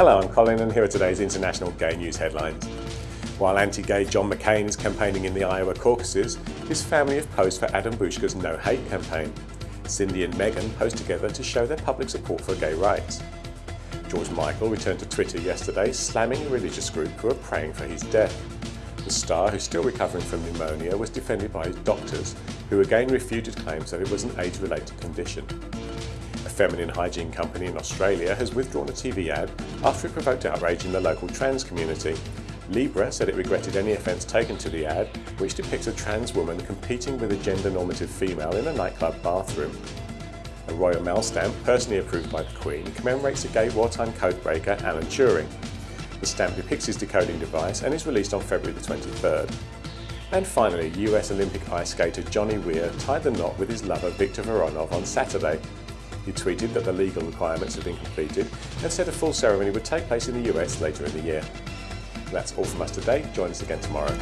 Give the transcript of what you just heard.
Hello, I'm Colin and here are today's international gay news headlines. While anti-gay John McCain is campaigning in the Iowa caucuses, his family have posed for Adam Bouska's No Hate campaign. Cindy and Meghan posed together to show their public support for gay rights. George Michael returned to Twitter yesterday, slamming a religious group who are praying for his death. The star, who's still recovering from pneumonia, was defended by his doctors, who again refuted claims that it was an age-related condition feminine hygiene company in Australia has withdrawn a TV ad after it provoked outrage in the local trans community. Libra said it regretted any offence taken to the ad, which depicts a trans woman competing with a gender-normative female in a nightclub bathroom. A Royal Mail stamp, personally approved by the Queen, commemorates a gay wartime codebreaker, Alan Turing. The stamp depicts his decoding device and is released on February the 23rd. And finally, US Olympic ice skater Johnny Weir tied the knot with his lover Viktor Voronov on Saturday. He tweeted that the legal requirements had been completed and said a full ceremony would take place in the US later in the year. That's all from us today. Join us again tomorrow.